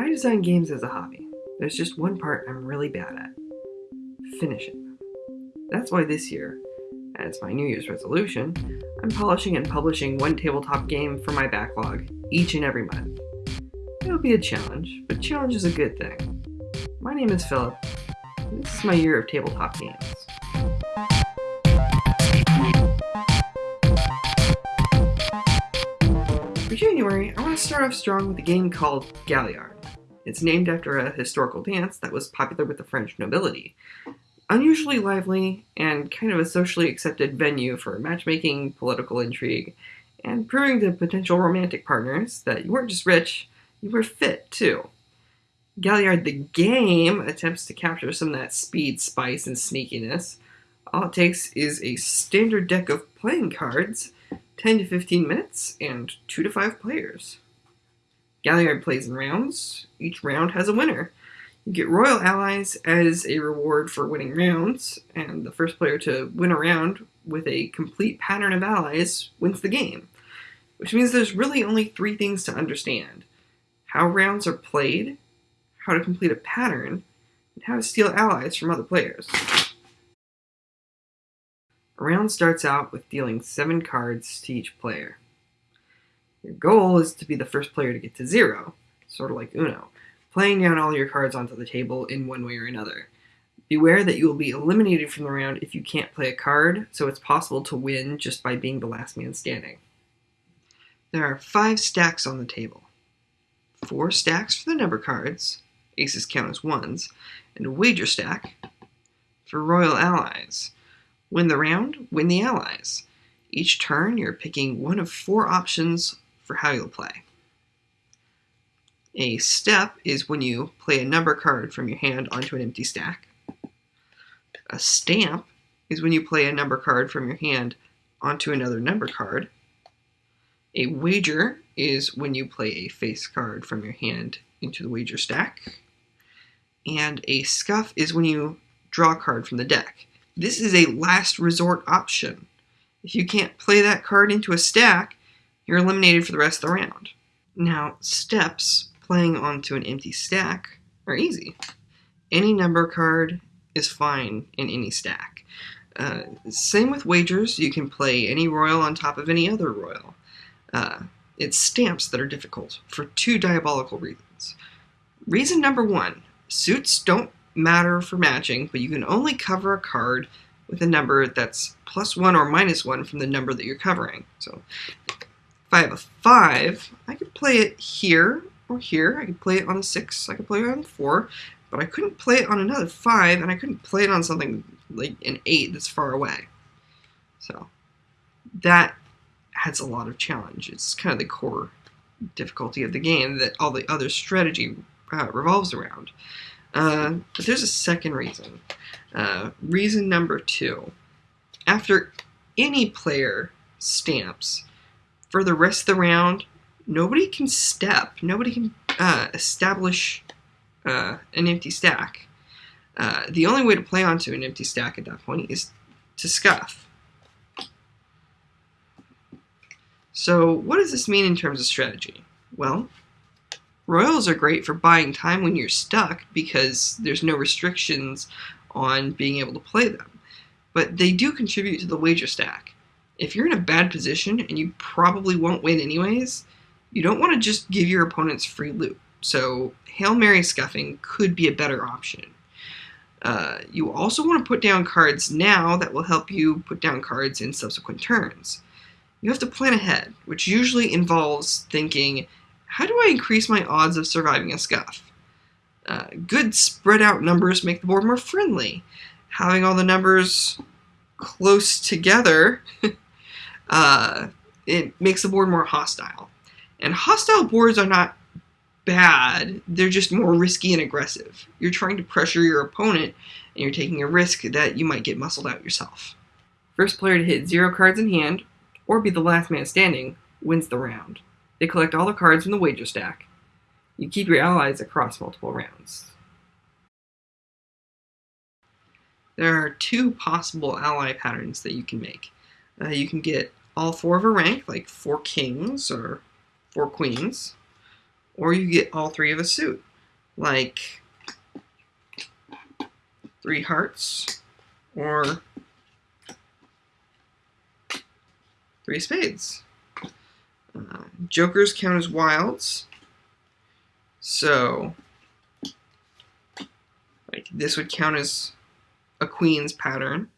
I design games as a hobby. There's just one part I'm really bad at finishing them. That's why this year, as my New Year's resolution, I'm polishing and publishing one tabletop game for my backlog each and every month. It'll be a challenge, but challenge is a good thing. My name is Philip, this is my year of tabletop games. For January, I want to start off strong with a game called Galliard. It's named after a historical dance that was popular with the French nobility. Unusually lively and kind of a socially accepted venue for matchmaking, political intrigue, and proving to potential romantic partners that you weren't just rich, you were fit too. Galliard the game attempts to capture some of that speed, spice, and sneakiness. All it takes is a standard deck of playing cards, 10 to 15 minutes, and 2 to 5 players. Galliard plays in rounds. Each round has a winner. You get Royal Allies as a reward for winning rounds, and the first player to win a round with a complete pattern of allies wins the game. Which means there's really only three things to understand how rounds are played, how to complete a pattern, and how to steal allies from other players. A round starts out with dealing seven cards to each player. Your goal is to be the first player to get to zero, sort of like Uno, playing down all your cards onto the table in one way or another. Beware that you will be eliminated from the round if you can't play a card, so it's possible to win just by being the last man standing. There are five stacks on the table. Four stacks for the number cards, aces count as ones, and a wager stack for royal allies. Win the round, win the allies. Each turn, you're picking one of four options for how you'll play. A step is when you play a number card from your hand onto an empty stack. A stamp is when you play a number card from your hand onto another number card. A wager is when you play a face card from your hand into the wager stack. And a scuff is when you draw a card from the deck. This is a last resort option. If you can't play that card into a stack, you're eliminated for the rest of the round. Now, steps playing onto an empty stack are easy. Any number card is fine in any stack. Uh, same with wagers, you can play any royal on top of any other royal. Uh, it's stamps that are difficult for two diabolical reasons. Reason number one suits don't matter for matching, but you can only cover a card with a number that's plus one or minus one from the number that you're covering. So if I have a 5, I could play it here or here. I could play it on a 6, I could play it on a 4, but I couldn't play it on another 5, and I couldn't play it on something like an 8 that's far away. So that adds a lot of challenge. It's kind of the core difficulty of the game that all the other strategy uh, revolves around. Uh, but there's a second reason. Uh, reason number two. After any player stamps, for the rest of the round, nobody can step. Nobody can uh, establish uh, an empty stack. Uh, the only way to play onto an empty stack at that point is to scuff. So what does this mean in terms of strategy? Well, royals are great for buying time when you're stuck because there's no restrictions on being able to play them. But they do contribute to the wager stack if you're in a bad position and you probably won't win anyways, you don't want to just give your opponents free loot. So Hail Mary scuffing could be a better option. Uh, you also want to put down cards now that will help you put down cards in subsequent turns. You have to plan ahead, which usually involves thinking, how do I increase my odds of surviving a scuff? Uh, good spread out numbers make the board more friendly. Having all the numbers close together uh, it makes the board more hostile. And hostile boards are not bad, they're just more risky and aggressive. You're trying to pressure your opponent, and you're taking a risk that you might get muscled out yourself. First player to hit zero cards in hand, or be the last man standing, wins the round. They collect all the cards from the wager stack. You keep your allies across multiple rounds. There are two possible ally patterns that you can make. Uh, you can get all four of a rank, like four kings or four queens, or you get all three of a suit, like three hearts or three spades. Jokers count as wilds, so like this would count as a queen's pattern,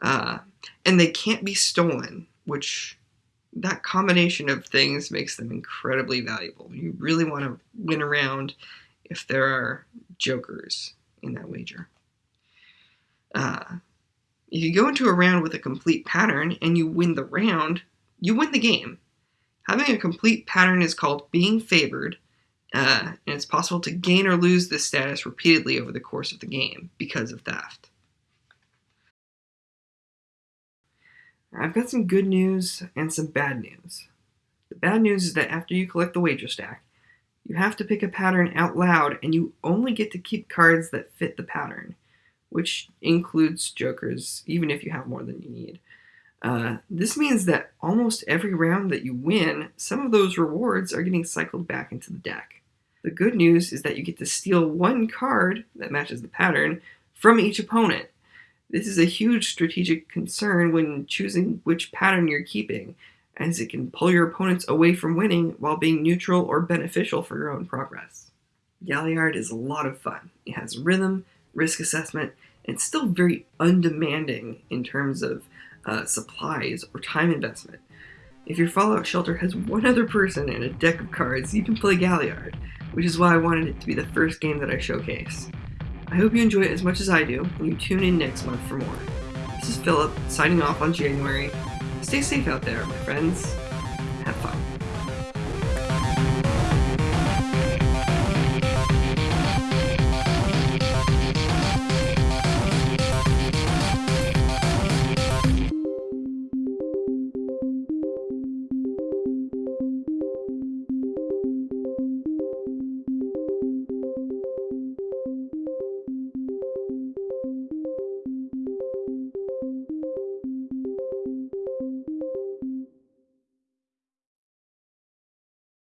uh, and they can't be stolen, which that combination of things makes them incredibly valuable. You really want to win around if there are jokers in that wager. Uh, if you go into a round with a complete pattern and you win the round, you win the game. Having a complete pattern is called being favored, uh, and it's possible to gain or lose this status repeatedly over the course of the game because of theft. I've got some good news and some bad news. The bad news is that after you collect the wager stack, you have to pick a pattern out loud and you only get to keep cards that fit the pattern, which includes jokers, even if you have more than you need. Uh, this means that almost every round that you win, some of those rewards are getting cycled back into the deck. The good news is that you get to steal one card that matches the pattern from each opponent, this is a huge strategic concern when choosing which pattern you're keeping, as it can pull your opponents away from winning while being neutral or beneficial for your own progress. Galliard is a lot of fun. It has rhythm, risk assessment, and still very undemanding in terms of uh, supplies or time investment. If your Fallout shelter has one other person and a deck of cards, you can play Galliard, which is why I wanted it to be the first game that I showcase. I hope you enjoy it as much as I do, and you tune in next month for more. This is Philip, signing off on January. Stay safe out there, my friends.